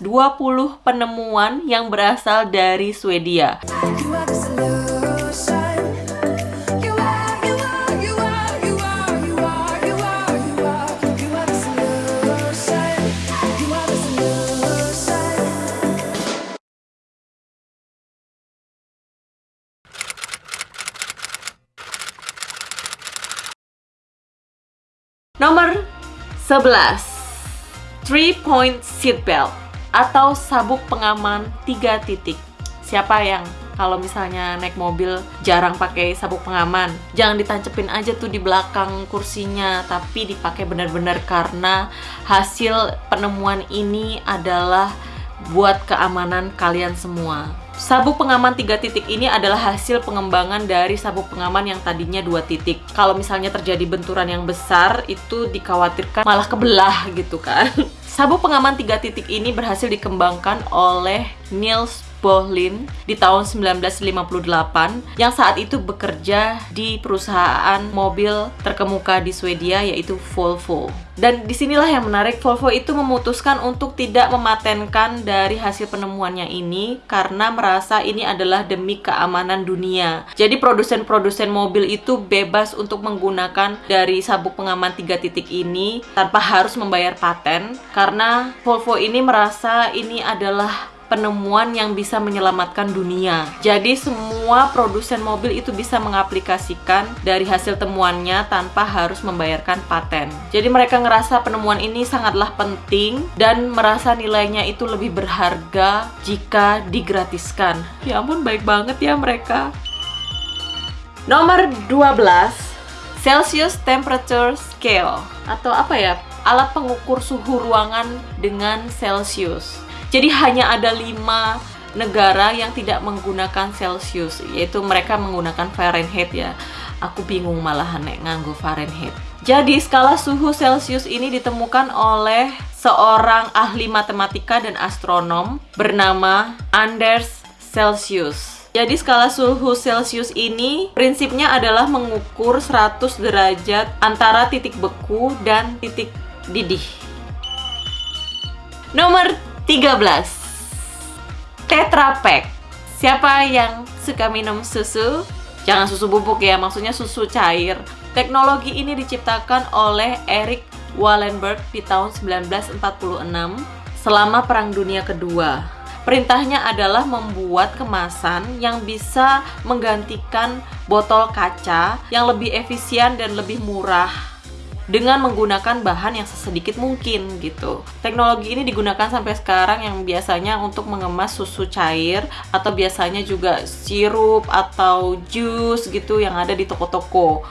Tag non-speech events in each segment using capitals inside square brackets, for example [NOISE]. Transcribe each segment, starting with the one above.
20 penemuan yang berasal dari Swedia. Nomor 11 Three point seat belt atau sabuk pengaman tiga titik. Siapa yang kalau misalnya naik mobil jarang pakai sabuk pengaman, jangan ditancepin aja tuh di belakang kursinya, tapi dipakai benar-benar karena hasil penemuan ini adalah buat keamanan kalian semua. Sabuk pengaman tiga titik ini adalah hasil pengembangan dari sabuk pengaman yang tadinya dua titik. Kalau misalnya terjadi benturan yang besar, itu dikhawatirkan malah kebelah gitu kan. [LAUGHS] Sabuk pengaman tiga titik ini berhasil dikembangkan oleh Niels Bohlin di tahun 1958 yang saat itu bekerja di perusahaan mobil terkemuka di Swedia yaitu Volvo. Dan di sinilah yang menarik, Volvo itu memutuskan untuk tidak mematenkan dari hasil penemuannya ini karena merasa ini adalah demi keamanan dunia. Jadi produsen-produsen mobil itu bebas untuk menggunakan dari sabuk pengaman tiga titik ini tanpa harus membayar paten karena Volvo ini merasa ini adalah penemuan yang bisa menyelamatkan dunia. Jadi semua produsen mobil itu bisa mengaplikasikan dari hasil temuannya tanpa harus membayarkan paten. Jadi mereka ngerasa penemuan ini sangatlah penting dan merasa nilainya itu lebih berharga jika digratiskan. Ya ampun baik banget ya mereka. Nomor 12 Celsius Temperature Scale atau apa ya? Alat pengukur suhu ruangan dengan Celsius. Jadi hanya ada lima negara yang tidak menggunakan Celsius, yaitu mereka menggunakan Fahrenheit ya. Aku bingung malahan nek nganggo Fahrenheit. Jadi skala suhu Celsius ini ditemukan oleh seorang ahli matematika dan astronom bernama Anders Celsius. Jadi skala suhu Celsius ini prinsipnya adalah mengukur 100 derajat antara titik beku dan titik didih. Nomor 13 Tetra Pak Siapa yang suka minum susu? Jangan susu bubuk ya, maksudnya susu cair. Teknologi ini diciptakan oleh Eric Wallenberg di tahun 1946 selama Perang Dunia Kedua. Perintahnya adalah membuat kemasan yang bisa menggantikan botol kaca yang lebih efisien dan lebih murah dengan menggunakan bahan yang sesedikit mungkin gitu. Teknologi ini digunakan sampai sekarang yang biasanya untuk mengemas susu cair atau biasanya juga sirup atau jus gitu yang ada di toko-toko.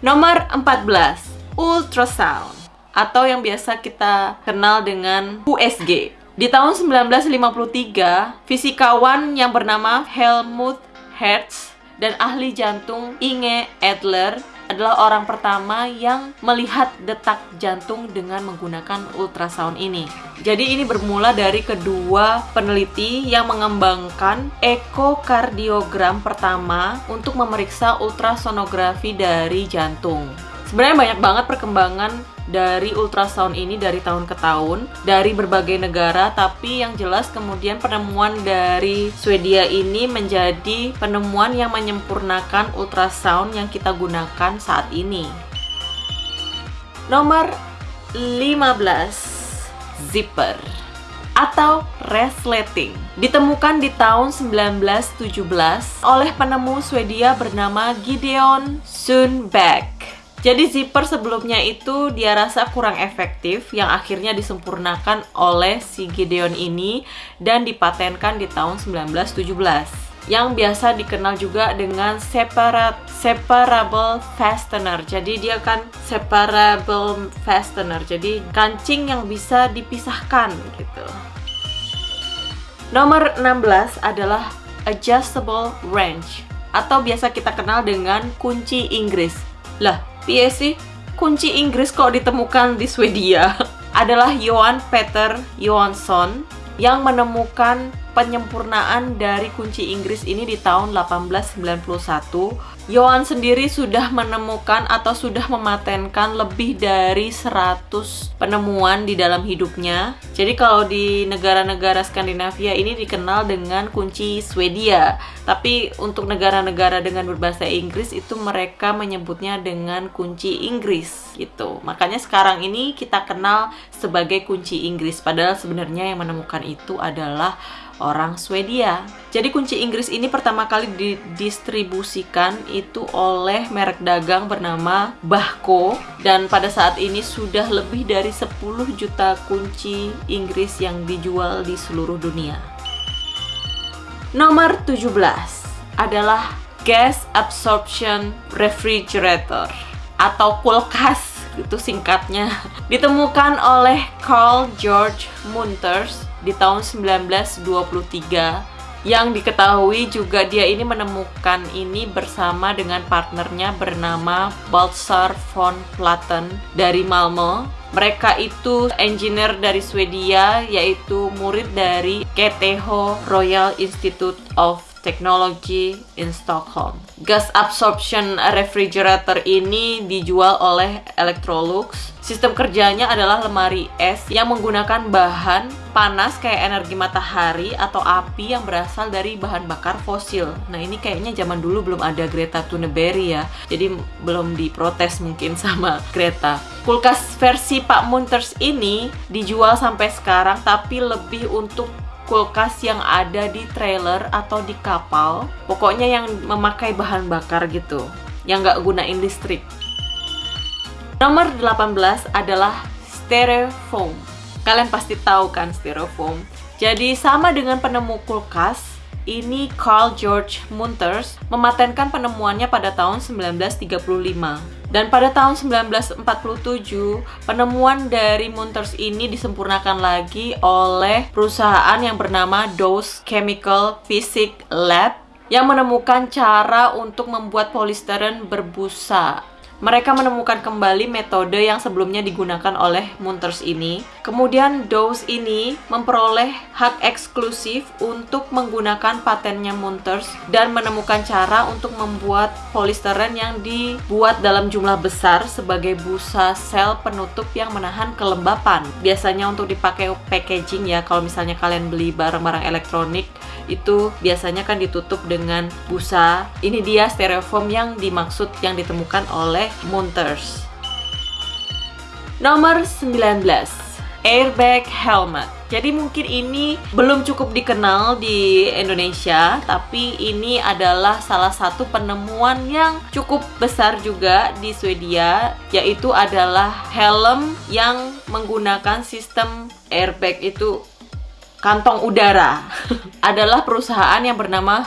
Nomor 14, ultrasound atau yang biasa kita kenal dengan USG. Di tahun 1953, fisikawan yang bernama Helmut Hertz dan ahli jantung Inge Adler adalah orang pertama yang melihat detak jantung dengan menggunakan ultrasound ini. Jadi ini bermula dari kedua peneliti yang mengembangkan ekokardiogram pertama untuk memeriksa ultrasonografi dari jantung. Sebenarnya banyak banget perkembangan dari ultrasound ini dari tahun ke tahun dari berbagai negara tapi yang jelas kemudian penemuan dari Swedia ini menjadi penemuan yang menyempurnakan ultrasound yang kita gunakan saat ini. Nomor 15 zipper atau resleting ditemukan di tahun 1917 oleh penemu Swedia bernama Gideon Sundback. Jadi zipper sebelumnya itu dia rasa kurang efektif yang akhirnya disempurnakan oleh si Gideon ini dan dipatenkan di tahun 1917 yang biasa dikenal juga dengan separate separable fastener. Jadi dia kan separable fastener. Jadi kancing yang bisa dipisahkan gitu. Nomor 16 adalah adjustable wrench atau biasa kita kenal dengan kunci Inggris. Lah, piye sih kunci Inggris kok ditemukan di Swedia? [LAUGHS] Adalah Johan Peter Johansson yang menemukan penyempurnaan dari kunci Inggris ini di tahun 1891 Yohan sendiri sudah menemukan atau sudah mematenkan lebih dari 100 penemuan di dalam hidupnya. Jadi kalau di negara-negara Skandinavia ini dikenal dengan kunci Swedia. Tapi untuk negara-negara dengan berbahasa Inggris itu mereka menyebutnya dengan kunci Inggris gitu. Makanya sekarang ini kita kenal sebagai kunci Inggris padahal sebenarnya yang menemukan itu adalah orang Swedia. Jadi kunci Inggris ini pertama kali didistribusikan itu oleh merek dagang bernama Bahco dan pada saat ini sudah lebih dari 10 juta kunci Inggris yang dijual di seluruh dunia. Nomor 17 adalah gas absorption refrigerator atau kulkas itu singkatnya ditemukan oleh Carl George Munters di tahun 1923 yang diketahui juga dia ini menemukan ini bersama dengan partnernya bernama Baltzar von Platen dari Malmö. Mereka itu engineer dari Swedia yaitu murid dari KTH Royal Institute of Technology in Stockholm. Gas absorption refrigerator ini dijual oleh Electrolux. Sistem kerjanya adalah lemari es yang menggunakan bahan panas kayak energi matahari atau api yang berasal dari bahan bakar fosil. Nah ini kayaknya zaman dulu belum ada Greta Thunberg ya, jadi belum diprotes mungkin [LAUGHS] sama Greta. Kulkas versi Pak Munters ini dijual sampai sekarang tapi lebih untuk kulkas yang ada di trailer atau di kapal pokoknya yang memakai bahan bakar gitu yang nggak gunain listrik nomor 18 adalah styrofoam. Kalian pasti tahu kan styrofoam? Jadi sama dengan penemu kulkas ini Carl George Munters mematenkan penemuannya pada tahun 1935 dan pada tahun 1947, penemuan dari Munters ini disempurnakan lagi oleh perusahaan yang bernama Dose Chemical Physics Lab yang menemukan cara untuk membuat polistiren berbusa mereka menemukan kembali metode yang sebelumnya digunakan oleh Munters ini. Kemudian Dose ini memperoleh hak eksklusif untuk menggunakan patennya Munters dan menemukan cara untuk membuat polisteren yang dibuat dalam jumlah besar sebagai busa sel penutup yang menahan kelembapan. Biasanya untuk dipakai packaging ya, kalau misalnya kalian beli barang-barang elektronik itu biasanya kan ditutup dengan busa. Ini dia styrofoam yang dimaksud yang ditemukan oleh Munters. Nomor 19, airbag helmet. Jadi mungkin ini belum cukup dikenal di Indonesia, tapi ini adalah salah satu penemuan yang cukup besar juga di Swedia, yaitu adalah helm yang menggunakan sistem airbag itu kantong udara [LAUGHS] adalah perusahaan yang bernama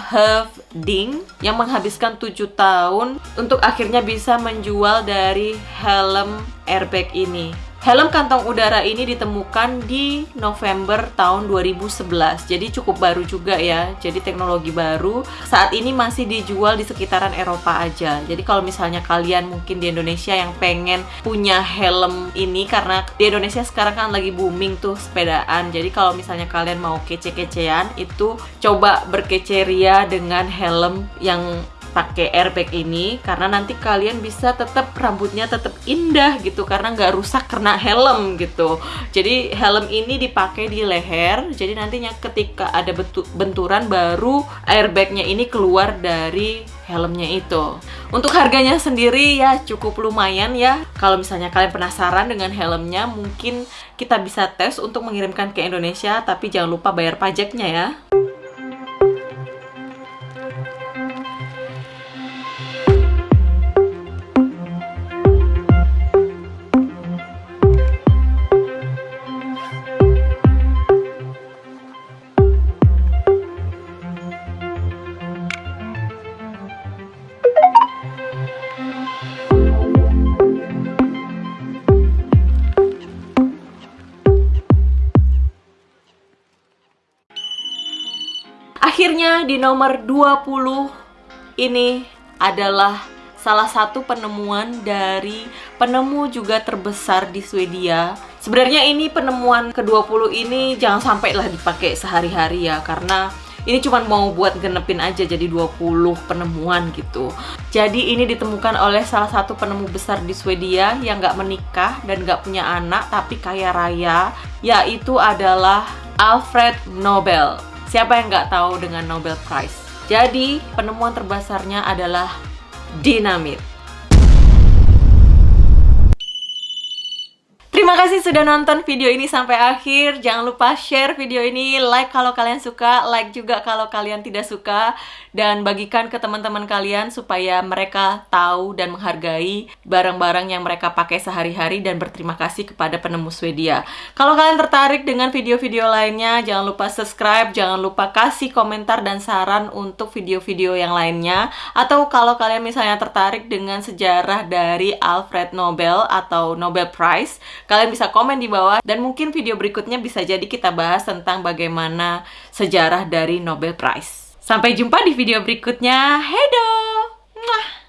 Ding yang menghabiskan tujuh tahun untuk akhirnya bisa menjual dari helm airbag ini. Helm kantong udara ini ditemukan di November tahun 2011. Jadi cukup baru juga ya. Jadi teknologi baru. Saat ini masih dijual di sekitaran Eropa aja. Jadi kalau misalnya kalian mungkin di Indonesia yang pengen punya helm ini karena di Indonesia sekarang kan lagi booming tuh sepedaan. Jadi kalau misalnya kalian mau kece-kecean itu coba berkeceria dengan helm yang pakai airbag ini karena nanti kalian bisa tetap rambutnya tetap indah gitu karena nggak rusak karena helm gitu. Jadi helm ini dipakai di leher jadi nantinya ketika ada benturan baru airbagnya ini keluar dari helmnya itu. Untuk harganya sendiri ya cukup lumayan ya. Kalau misalnya kalian penasaran dengan helmnya mungkin kita bisa tes untuk mengirimkan ke Indonesia tapi jangan lupa bayar pajaknya ya Di nomor 20 ini adalah salah satu penemuan dari penemu juga terbesar di Swedia. Sebenarnya ini penemuan ke-20 ini jangan sampai lah dipakai sehari-hari ya karena Ini cuma mau buat genepin aja jadi 20 penemuan gitu. Jadi ini ditemukan oleh salah satu penemu besar di Swedia yang nggak menikah dan nggak punya anak tapi kaya raya, yaitu adalah Alfred Nobel. Siapa yang nggak tahu dengan Nobel Prize? Jadi penemuan terbesarnya adalah dinamit. Terima kasih sudah nonton video ini sampai akhir. Jangan lupa share video ini, like kalau kalian suka, like juga kalau kalian tidak suka, dan bagikan ke teman-teman kalian supaya mereka tahu dan menghargai barang-barang yang mereka pakai sehari-hari dan berterima kasih kepada penemu Swedia. Kalau kalian tertarik dengan video-video lainnya, jangan lupa subscribe, jangan lupa kasih komentar dan saran untuk video-video yang lainnya. Atau kalau kalian misalnya tertarik dengan sejarah dari Alfred Nobel atau Nobel Prize, kalian bisa komen di bawah dan mungkin video berikutnya bisa jadi kita bahas tentang bagaimana sejarah dari Nobel Prize. Sampai jumpa di video berikutnya. Hedo! Mwah!